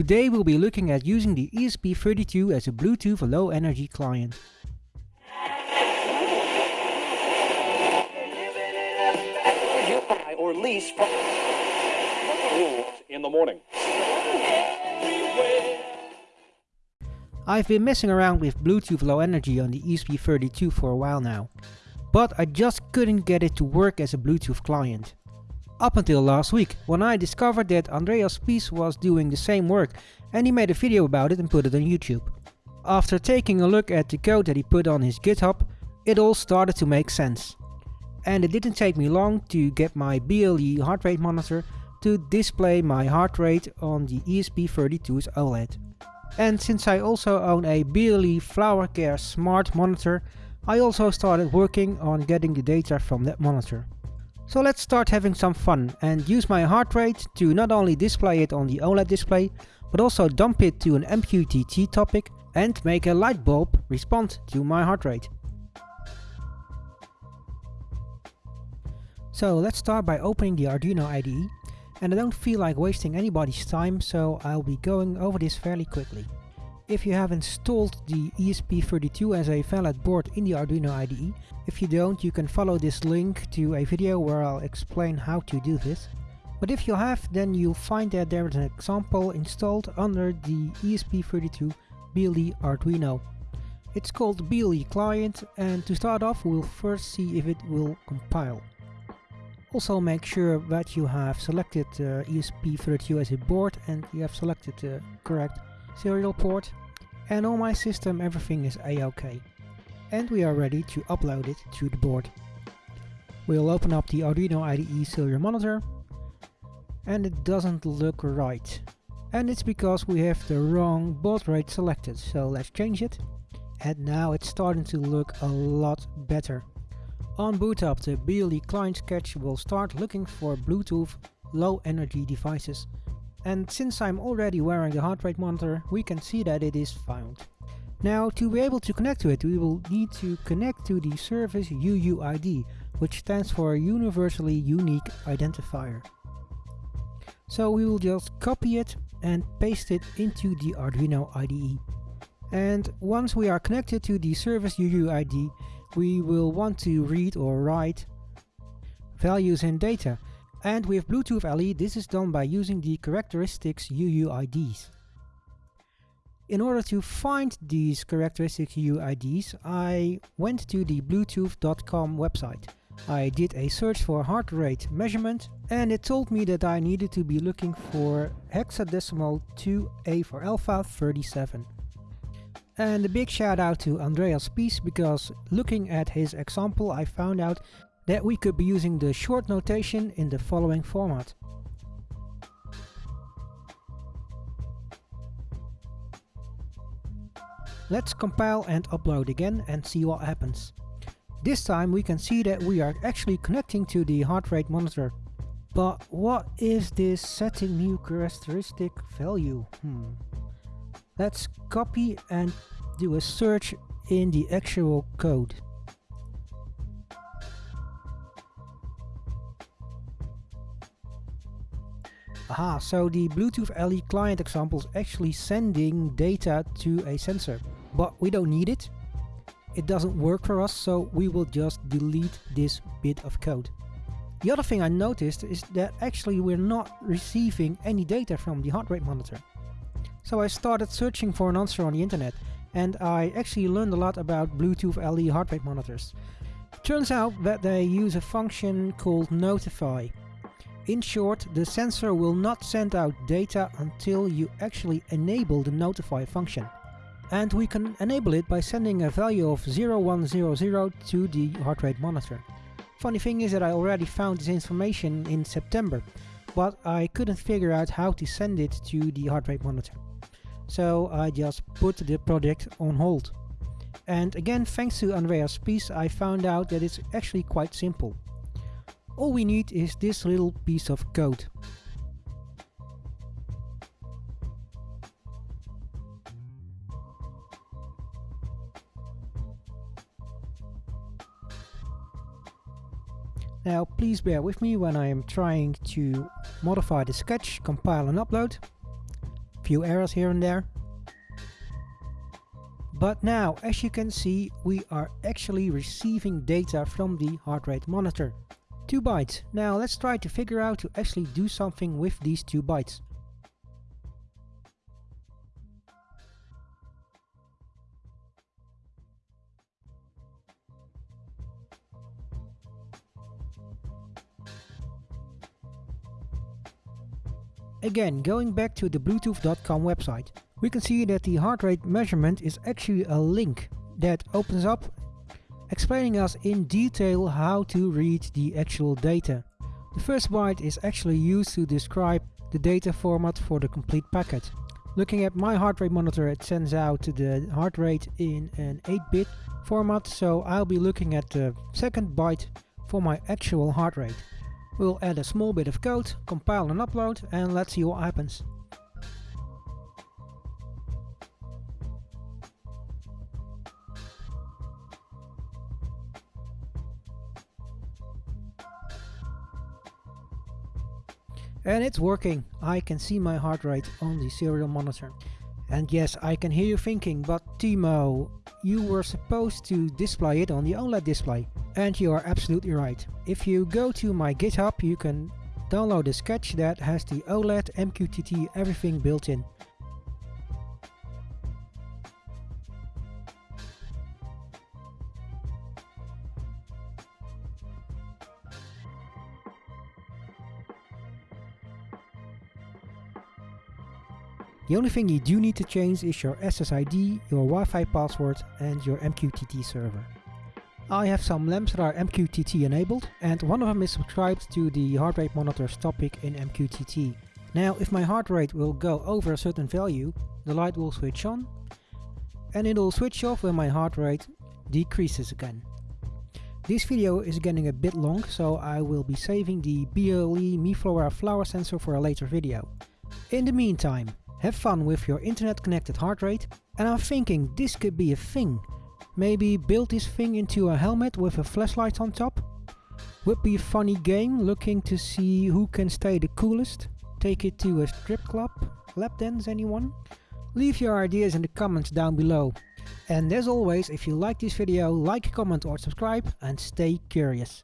Today we'll be looking at using the ESP32 as a Bluetooth low energy client. or lease in the morning. I've been messing around with Bluetooth Low Energy on the ESP32 for a while now, but I just couldn't get it to work as a Bluetooth client. Up until last week, when I discovered that Andreas Spiess was doing the same work and he made a video about it and put it on YouTube. After taking a look at the code that he put on his GitHub, it all started to make sense. And it didn't take me long to get my BLE heart rate monitor to display my heart rate on the ESP32's OLED. And since I also own a BLE Flower Care smart monitor, I also started working on getting the data from that monitor. So let's start having some fun and use my heart rate to not only display it on the OLED display, but also dump it to an MQTT topic and make a light bulb respond to my heart rate. So let's start by opening the Arduino IDE and I don't feel like wasting anybody's time so I'll be going over this fairly quickly. If you have installed the ESP32 as a valid board in the Arduino IDE, if you don't you can follow this link to a video where I'll explain how to do this. But if you have then you'll find that there is an example installed under the ESP32 BLE Arduino. It's called BLE client and to start off we'll first see if it will compile. Also make sure that you have selected uh, ESP32 as a board and you have selected the correct serial port and on my system everything is a-ok and we are ready to upload it to the board. We'll open up the Arduino IDE serial monitor and it doesn't look right and it's because we have the wrong baud rate selected so let's change it and now it's starting to look a lot better. On boot up the BLE client sketch will start looking for Bluetooth low energy devices. And since I'm already wearing the heart rate monitor, we can see that it is found. Now to be able to connect to it, we will need to connect to the service UUID, which stands for Universally Unique Identifier. So we will just copy it and paste it into the Arduino IDE. And once we are connected to the service UUID, we will want to read or write values and data. And with Bluetooth LE this is done by using the characteristics UUIDs. In order to find these characteristic UUIDs I went to the bluetooth.com website. I did a search for heart rate measurement and it told me that I needed to be looking for hexadecimal 2A for alpha 37. And a big shout out to Andreas Spiess because looking at his example I found out that we could be using the short notation in the following format. Let's compile and upload again and see what happens. This time we can see that we are actually connecting to the heart rate monitor. But what is this setting new characteristic value? Hmm. Let's copy and do a search in the actual code. Aha, so the Bluetooth LE client example is actually sending data to a sensor, but we don't need it. It doesn't work for us, so we will just delete this bit of code. The other thing I noticed is that actually we're not receiving any data from the heart rate monitor. So I started searching for an answer on the internet and I actually learned a lot about Bluetooth LE heart rate monitors. Turns out that they use a function called notify. In short, the sensor will not send out data until you actually enable the notify function. And we can enable it by sending a value of 0100 to the heart rate monitor. Funny thing is that I already found this information in September, but I couldn't figure out how to send it to the heart rate monitor so I just put the project on hold. And again, thanks to Andreas Spiess, I found out that it's actually quite simple. All we need is this little piece of code. Now please bear with me when I am trying to modify the sketch, compile and upload few errors here and there. But now, as you can see, we are actually receiving data from the heart rate monitor. 2 bytes. Now let's try to figure out to actually do something with these 2 bytes. Again, going back to the bluetooth.com website, we can see that the heart rate measurement is actually a link that opens up explaining us in detail how to read the actual data. The first byte is actually used to describe the data format for the complete packet. Looking at my heart rate monitor it sends out the heart rate in an 8-bit format so I'll be looking at the second byte for my actual heart rate. We'll add a small bit of code, compile and upload and let's see what happens. And it's working. I can see my heart rate on the serial monitor. And yes, I can hear you thinking, but Timo, you were supposed to display it on the OLED display. And you are absolutely right. If you go to my GitHub, you can download a sketch that has the OLED, MQTT, everything built in. The only thing you do need to change is your SSID, your Wi-Fi password and your MQTT server. I have some lamps that are MQTT enabled and one of them is subscribed to the heart rate monitor's topic in MQTT. Now if my heart rate will go over a certain value, the light will switch on and it will switch off when my heart rate decreases again. This video is getting a bit long so I will be saving the BLE MiFlora flower sensor for a later video. In the meantime, have fun with your internet connected heart rate and I'm thinking this could be a thing. Maybe build this thing into a helmet with a flashlight on top? Would be a funny game looking to see who can stay the coolest. Take it to a strip club? Lap dance anyone? Leave your ideas in the comments down below. And as always, if you like this video, like, comment or subscribe and stay curious.